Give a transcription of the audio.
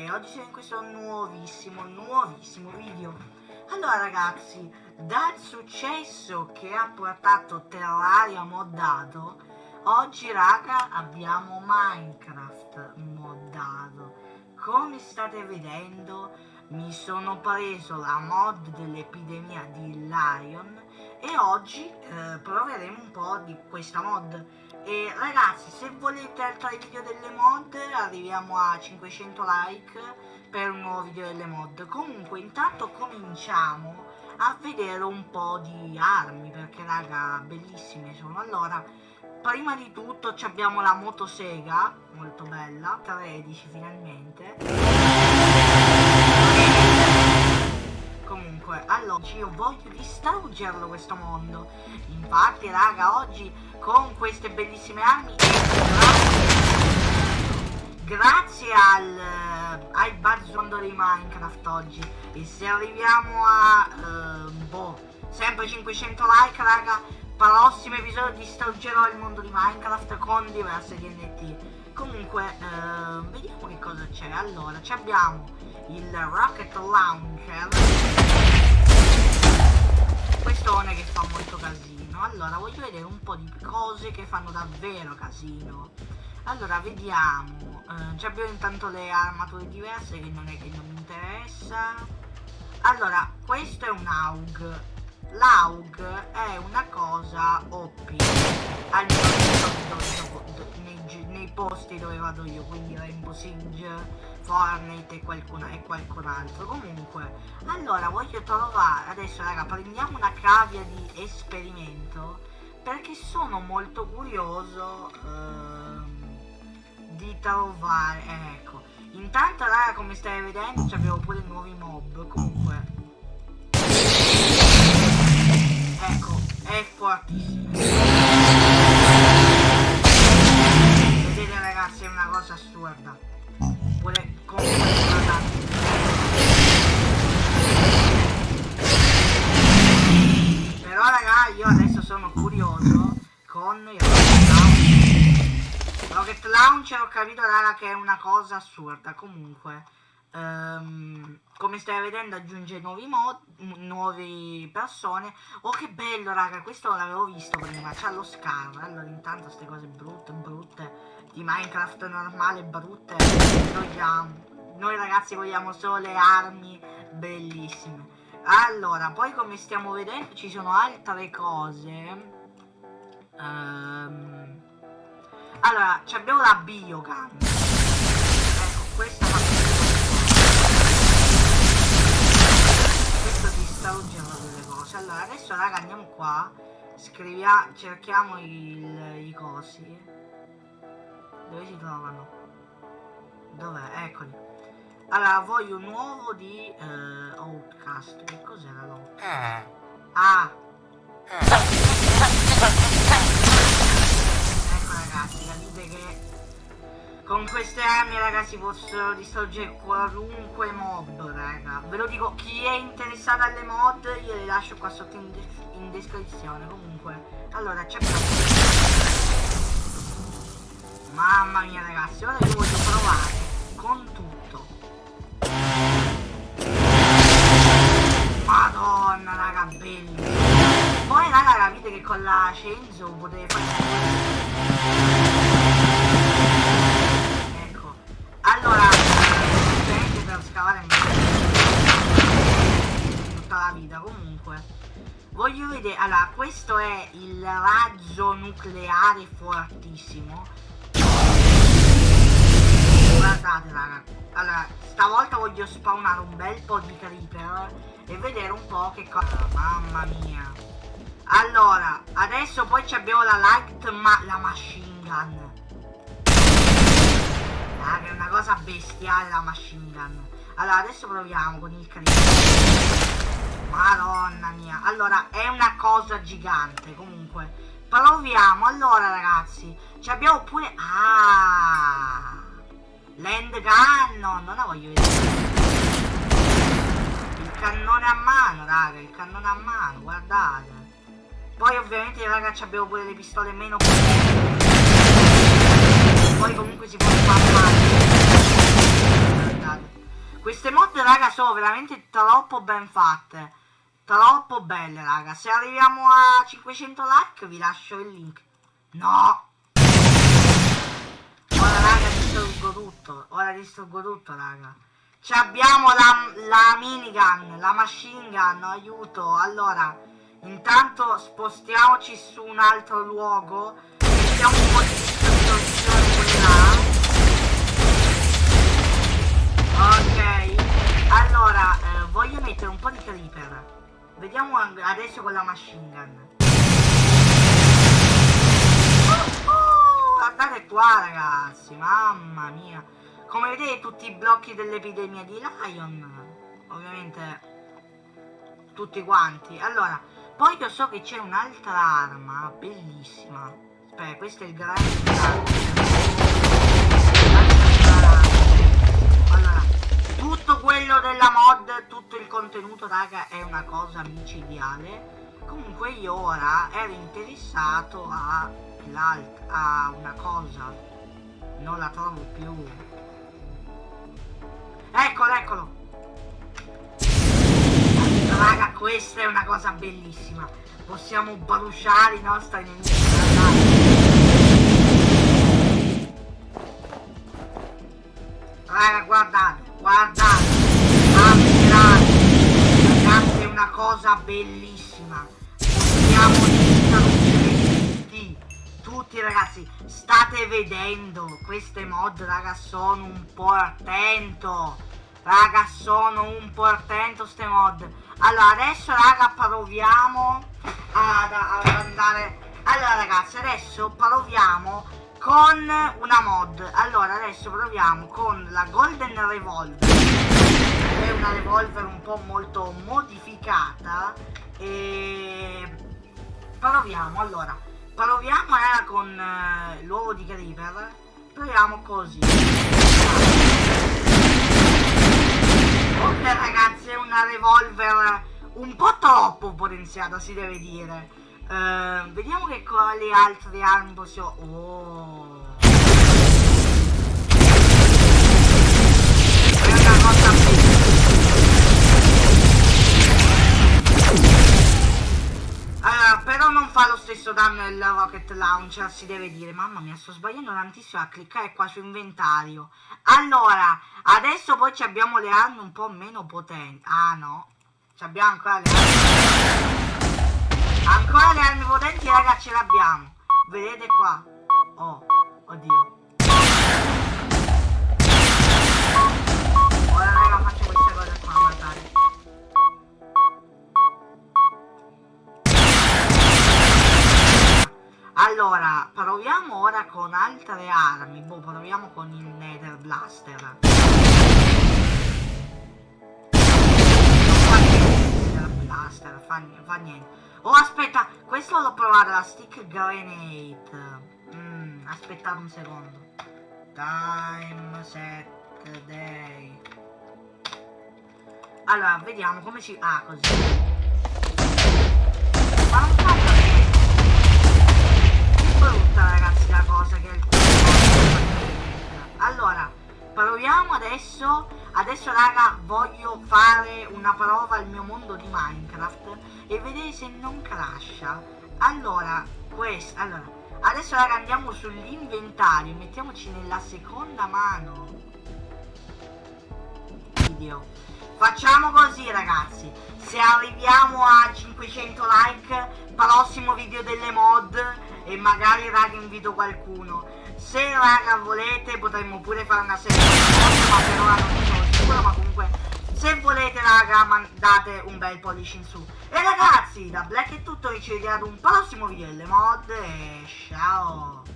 e oggi siamo in questo nuovissimo, nuovissimo video. Allora ragazzi, dal successo che ha portato Terraria moddato, oggi raga abbiamo Minecraft moddato. Come state vedendo mi sono preso la mod dell'epidemia di Lion e oggi eh, proveremo un po' di questa mod e ragazzi se volete altri video delle mod arriviamo a 500 like per un nuovo video delle mod. Comunque intanto cominciamo a vedere un po' di armi perché raga bellissime sono. Allora prima di tutto abbiamo la motosega molto bella 13 finalmente. Comunque allora io voglio distruggerlo questo mondo. Infatti raga oggi con queste bellissime armi grazie. Al, al bazzondo di Minecraft oggi. E se arriviamo a uh, boh, sempre 500 like raga prossimo episodio distruggerò il mondo di Minecraft con diverse DNT comunque uh, vediamo che cosa c'è. Allora abbiamo il Rocket Launcher. Quest'one che fa molto casino allora voglio vedere un po' di cose che fanno davvero casino. Allora vediamo. Eh, già abbiamo intanto le armature diverse che non è che non mi interessa. Allora questo è un AUG l'AUG è una cosa OP almeno nei, nei posti dove vado io quindi Rainbow Siege Fortnite e qualcun, e qualcun altro. Comunque allora voglio trovare adesso raga prendiamo una cavia di esperimento perché sono molto curioso ehm, di trovare eh, ecco. Intanto raga come stai vedendo abbiamo pure nuovi mob comunque fortissimo vedete ragazzi è una cosa assurda. Pure come però raga io adesso sono curioso con il rocket launcher. Rocket launcher ho capito raga che è una cosa assurda. Comunque um, come stai vedendo aggiunge nuovi mod nuove persone. Oh che bello raga questo l'avevo visto prima c'ha lo scar. Allora intanto queste cose brutte brutte di Minecraft normale brutte vogliamo noi ragazzi vogliamo solo le armi bellissime. Allora poi come stiamo vedendo ci sono altre cose. Um, allora abbiamo la biogun ecco questa questo distruggerà delle cose allora adesso raga andiamo qua scriviamo cerchiamo il, i cosi dove si trovano? Dov'è? Eccoli. Allora, voglio un uovo di uh, Outcast. Che cos'era l'Outcast? Eh. Ah! Ecco ragazzi, capite che con queste armi ragazzi posso distruggere qualunque mob raga lo dico chi è interessato alle mod le lascio qua sotto in, in descrizione comunque allora c'è Mamma mia ragazzi, ora io voglio provare con tutto. Madonna raga, bello. Poi raga capite che con la Censo potete fare... Voglio vedere, allora questo è il raggio nucleare fortissimo. Guardate raga. Allora stavolta voglio spawnare un bel po' di creeper e vedere un po' che cosa mamma mia. Allora adesso poi abbiamo la light ma la machine gun. Raga è una cosa bestiale la machine gun allora adesso proviamo con il creeper madonna mia. Allora è una cosa gigante comunque. Proviamo allora ragazzi. Ci abbiamo pure ah Land gun, no, non la voglio vedere. Il cannone a mano, raga, il cannone a mano, guardate. Poi ovviamente, raga, abbiamo pure le pistole meno Poi comunque si può spammare. Guardate. raga, sono veramente troppo ben fatte. Troppo belle, raga. Se arriviamo a 500 like vi lascio il link. No! Ora, raga, distruggo tutto. Ora distruggo tutto, raga. Ci abbiamo la, la minigun, la machine gun, aiuto. Allora, intanto spostiamoci su un altro luogo. Mettiamo un po' di distorsione quella. Ok. Allora, eh, voglio mettere un po' di creeper. Vediamo adesso con la machine gun. Oh, oh, guardate qua ragazzi, mamma mia. Come vedete tutti i blocchi dell'epidemia di Lion. Ovviamente tutti quanti. Allora, poi io so che c'è un'altra arma bellissima. Aspetta, questo è il grande. Quello della mod, tutto il contenuto raga è una cosa micidiale. Comunque io ora ero interessato a, a una cosa, non la trovo più. Eccolo, eccolo. Raga, questa è una cosa bellissima. Possiamo bruciare i nostri nemici. Raga, guardate, guardate, ammirate, ragazzi, è una cosa bellissima. Possiamo tutti, tutti ragazzi, state vedendo queste mod, raga, sono un portento. Raga, sono un portento ste mod. Allora, adesso, raga, proviamo ad, ad andare... Allora, ragazzi, adesso proviamo con una mod. Allora adesso proviamo con la golden revolver. È una revolver un po' molto modificata e proviamo allora. Proviamo era con uh, l'uovo di creeper. Proviamo così. Ok ragazzi è una revolver un po' troppo potenziata si deve dire Uh, vediamo che quali altre armi possiamo... Oh. È una cosa Allora, però non fa lo stesso danno il rocket launcher, si deve dire. Mamma mia, sto sbagliando tantissimo a cliccare qua su inventario. Allora, adesso poi abbiamo le armi un po' meno potenti. Ah no, abbiamo ancora le armi Ancora le armi potenti raga ce l'abbiamo. Vedete qua. Oh, oddio. Ora raga faccio queste cose qua guardate Allora, proviamo ora con altre armi. Boh, proviamo con il Nether Blaster. Blaster, fa, fa niente Oh, aspetta, questo l'ho provato, la stick grenade. Mm, aspettate un secondo. Time set day. Allora, vediamo come si... Ah, così. Ma non fa brutta, ragazzi, la cosa che. Allora, proviamo adesso adesso raga voglio fare una prova al mio mondo di minecraft e vedere se non crasha. Allora questo allora adesso raga andiamo sull'inventario mettiamoci nella seconda mano. Video facciamo così ragazzi. Se arriviamo a 500 like prossimo video delle mod e magari raga invito qualcuno. Se raga volete potremmo pure fare una serie di mod ma per ora non sono sicuro ma comunque se volete raga mandate un bel pollice in su. E ragazzi da Black è tutto. Ci vediamo ad un prossimo video delle mod e ciao